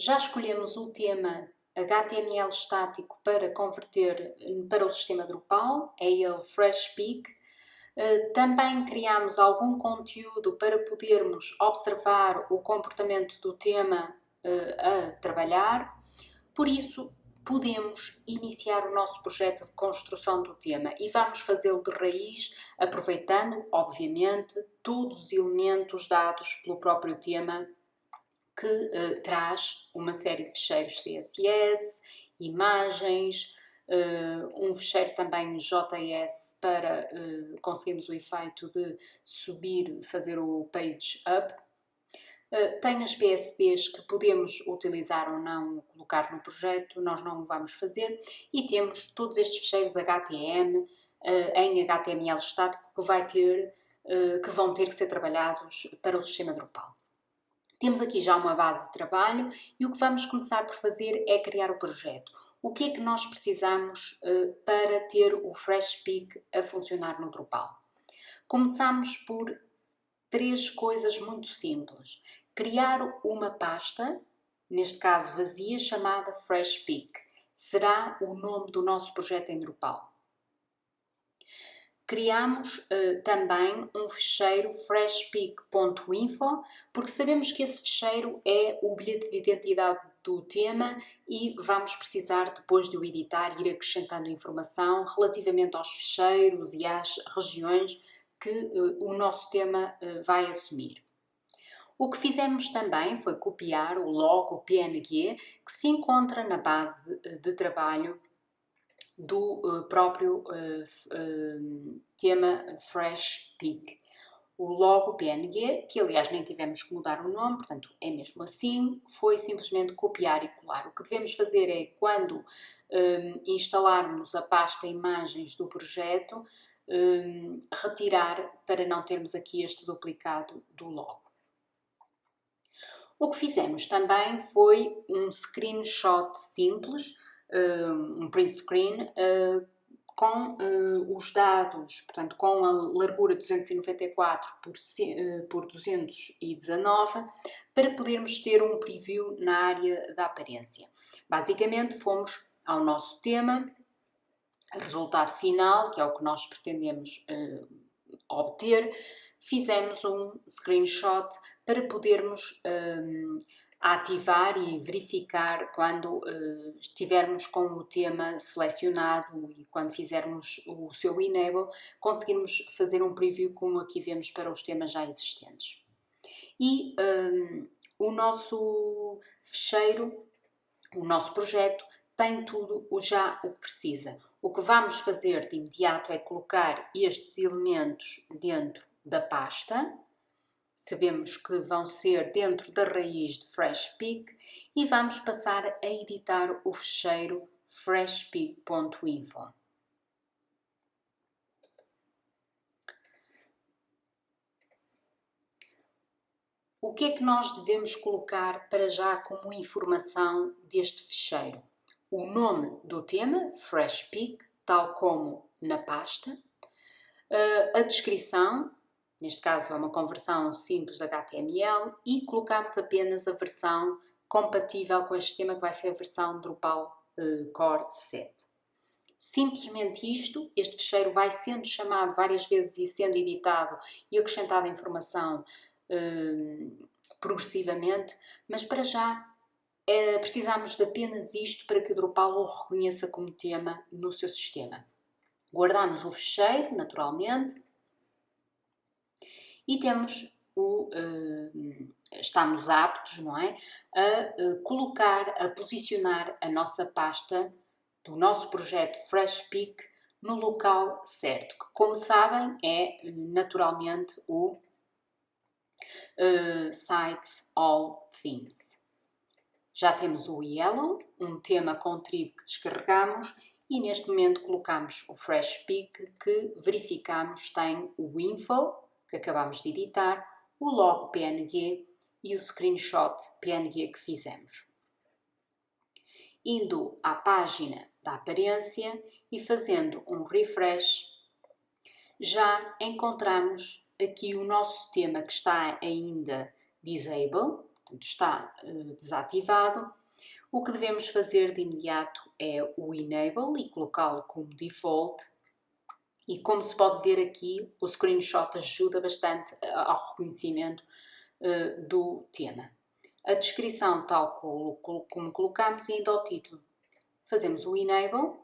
Já escolhemos o tema HTML estático para converter para o sistema Drupal, é ele FreshPeak. Eh, também criamos algum conteúdo para podermos observar o comportamento do tema eh, a trabalhar. Por isso, podemos iniciar o nosso projeto de construção do tema e vamos fazê-lo de raiz, aproveitando, obviamente, todos os elementos dados pelo próprio tema que uh, traz uma série de fecheiros CSS, imagens, uh, um fecheiro também JS para uh, conseguirmos o efeito de subir, fazer o page up. tem as PSDs que podemos utilizar ou não, colocar no projeto, nós não o vamos fazer, e temos todos estes fecheiros HTML em HTML estático que, vai ter, que vão ter que ser trabalhados para o sistema Drupal. Temos aqui já uma base de trabalho e o que vamos começar por fazer é criar o projeto. O que é que nós precisamos uh, para ter o FreshPeak a funcionar no Drupal? Começamos por três coisas muito simples. Criar uma pasta, neste caso vazia, chamada FreshPeak. Será o nome do nosso projeto em Drupal. Criamos uh, também um ficheiro freshpeak.info, porque sabemos que esse ficheiro é o bilhete de identidade do tema e vamos precisar, depois de o editar, ir acrescentando informação relativamente aos ficheiros e às regiões que uh, o nosso tema uh, vai assumir. O que fizemos também foi copiar o logo PNG que se encontra na base de, de trabalho do uh, próprio uh, uh, tema Fresh Peak. O logo PNG, que aliás nem tivemos que mudar o nome, portanto é mesmo assim, foi simplesmente copiar e colar. O que devemos fazer é, quando um, instalarmos a pasta imagens do projeto, um, retirar para não termos aqui este duplicado do logo. O que fizemos também foi um screenshot simples, um print screen uh, com uh, os dados, portanto, com a largura 294 por, uh, por 219, para podermos ter um preview na área da aparência. Basicamente, fomos ao nosso tema, resultado final, que é o que nós pretendemos uh, obter, fizemos um screenshot para podermos ativar e verificar quando uh, estivermos com o tema selecionado e quando fizermos o seu enable, conseguirmos fazer um preview como aqui vemos para os temas já existentes. E um, ehm, o nosso fecheiro, o nosso projeto, tem tudo o já o que precisa. O que vamos fazer de imediato é colocar estes elementos dentro da pasta, Sabemos que vão ser dentro da raiz de FreshPeak e vamos passar a editar o fecheiro freshpeak.info. O que é que nós devemos colocar para já como informação deste fecheiro? O nome do tema, FreshPeak, tal como na pasta, eh, a descrição, Neste caso é uma conversão simples de HTML e colocamos apenas a versão compatível com este sistema que vai ser a versão Drupal uh, Core 7. Simplesmente isto, este fecheiro vai sendo chamado várias vezes e sendo editado e acrescentada informação uh, progressivamente, mas para já é, precisamos de apenas isto para que o Drupal o reconheça como tema no seu sistema. Guardamos o fecheiro, naturalmente, e temos o, uh, estamos aptos, não é, a uh, colocar, a posicionar a nossa pasta do nosso projeto FreshPeak no local certo, que como sabem é naturalmente o uh, Site All Themes. Já temos o Yellow, um tema com tribo que descarregamos e neste momento colocamos o FreshPeak que verificamos tem o Info, que acabamos de editar, o logo PNG e o screenshot PNG que fizemos. Indo à página da aparência e fazendo um refresh, já encontramos aqui o nosso tema que está ainda disable, portanto, está uh, desativado. O que devemos fazer de imediato é o Enable e colocá-lo como default. E como se pode ver aqui, o screenshot ajuda bastante ao reconhecimento uh, do tema. A descrição, tal como, colocamos, e ainda o título. Fazemos o Enable.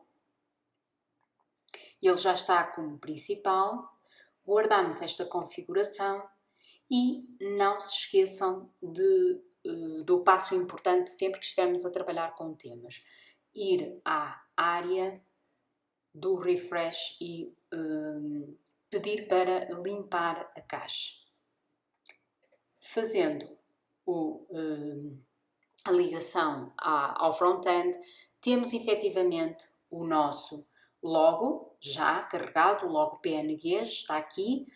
Ele já está como principal. Guardamos esta configuração e não se esqueçam de eh, do passo importante sempre que estivermos a trabalhar com temas. Ir à área do refresh e um, pedir para limpar a caixa. Fazendo o, um, a ligação à, ao front-end, temos efetivamente o nosso logo já carregado, o logo PNG está aqui,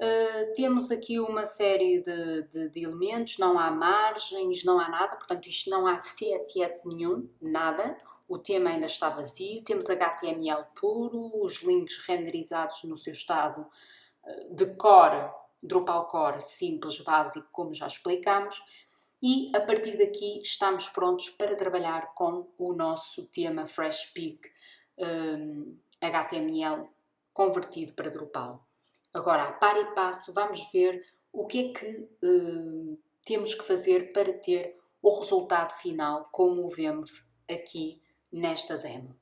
Uh, temos aqui uma série de, de, de, elementos, não há margens, não há nada, portanto isto não há CSS nenhum, nada. O tema ainda está vazio, temos HTML puro, os links renderizados no seu estado uh, de core, Drupal core simples, básico, como já explicamos. E a partir daqui estamos prontos para trabalhar com o nosso tema FreshPeak um, HTML convertido para Drupal. Agora, a par e passo, vamos ver o que é que uh, temos que fazer para ter o resultado final como o vemos aqui nesta demo.